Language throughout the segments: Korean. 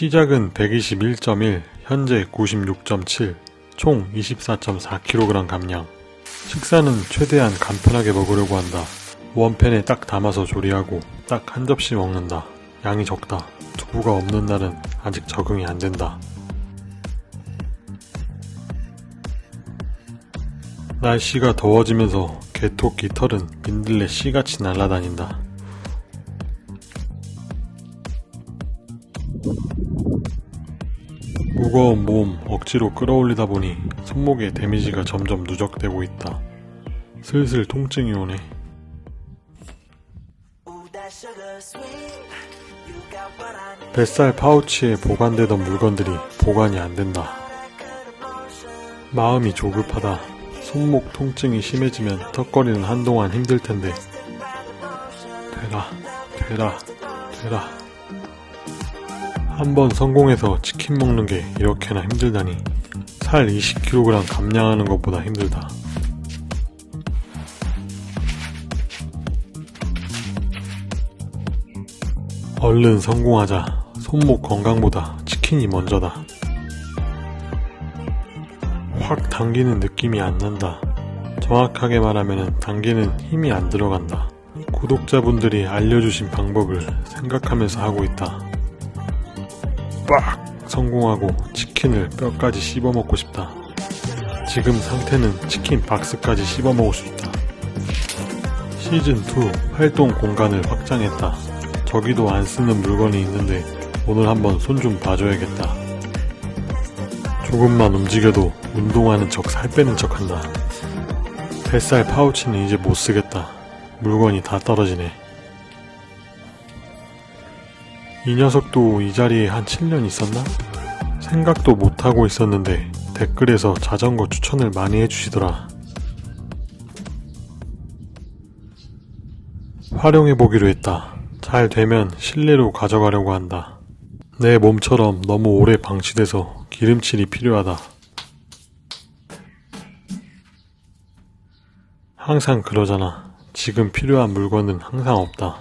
시작은 121.1, 현재 96.7, 총 24.4kg 감량. 식사는 최대한 간편하게 먹으려고 한다. 원팬에 딱 담아서 조리하고 딱 한 접시 먹는다. 양이 적다. 두부가 없는 날은 아직 적응이 안 된다. 날씨가 더워지면서 개토 깃털은 민들레 씨같이 날아다닌다. 무거운 몸 억지로 끌어올리다 보니 손목에 데미지가 점점 누적되고 있다. 슬슬 통증이 오네. 뱃살 파우치에 보관되던 물건들이 보관이 안 된다. 마음이 조급하다. 손목 통증이 심해지면 턱걸이는 한동안 힘들 텐데. 되라, 되라, 되라. 한번 성공해서 치킨 먹는 게 이렇게나 힘들다니. 살 20kg 감량하는 것보다 힘들다. 얼른 성공하자. 손목 건강보다 치킨이 먼저다. 확 당기는 느낌이 안 난다. 정확하게 말하면 당기는 힘이 안 들어간다. 구독자분들이 알려주신 방법을 생각하면서 하고 있다. 빡! 성공하고 치킨을 뼈까지 씹어먹고 싶다. 지금 상태는 치킨 박스까지 씹어먹을 수 있다. 시즌2 활동 공간을 확장했다. 저기도 안 쓰는 물건이 있는데 오늘 한번 손 좀 봐줘야겠다. 조금만 움직여도 운동하는 척 살 빼는 척 한다. 뱃살 파우치는 이제 못 쓰겠다. 물건이 다 떨어지네. 이 녀석도 이 자리에 한 7년 있었나? 생각도 못하고 있었는데 댓글에서 자전거 추천을 많이 해주시더라. 활용해보기로 했다. 잘 되면 실내로 가져가려고 한다. 내 몸처럼 너무 오래 방치돼서 기름칠이 필요하다. 항상 그러잖아. 지금 필요한 물건은 항상 없다.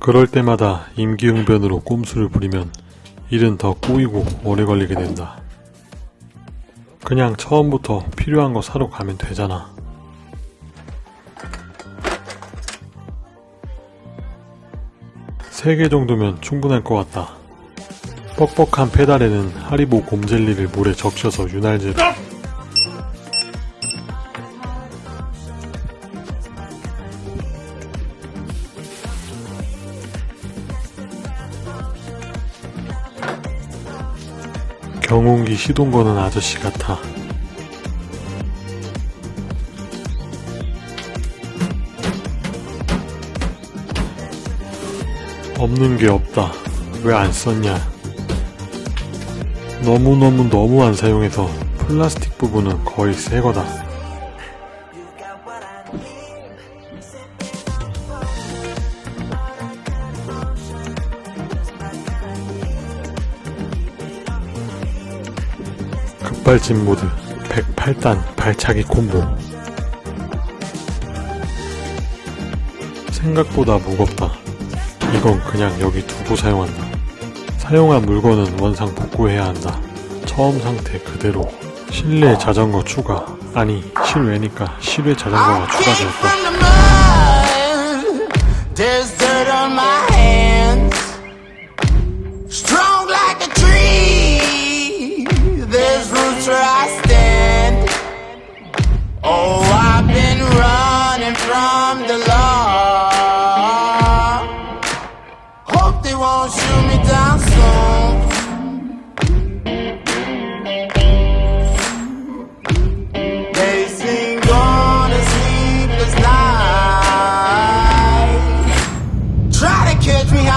그럴 때마다 임기응변으로 꼼수를 부리면 일은 더 꼬이고 오래 걸리게 된다. 그냥 처음부터 필요한 거 사러 가면 되잖아. 세 개 정도면 충분할 것 같다. 뻑뻑한 페달에는 하리보 곰젤리를 물에 적셔서 윤활제로 경운기 시동 거는 아저씨 같아. 없는 게 없다. 왜 안 썼냐. 너무너무 너무 안 사용해서 플라스틱 부분은 거의 새 거다. 급발진 모드 108단 발차기 콤보 생각보다 무겁다. 이건 그냥 여기 두고 사용한다. 사용한 물건은 원상 복구해야 한다. 처음 상태 그대로 실내 자전거 추가 아니 실외니까 실외 자전거가 추가되었다. Catch me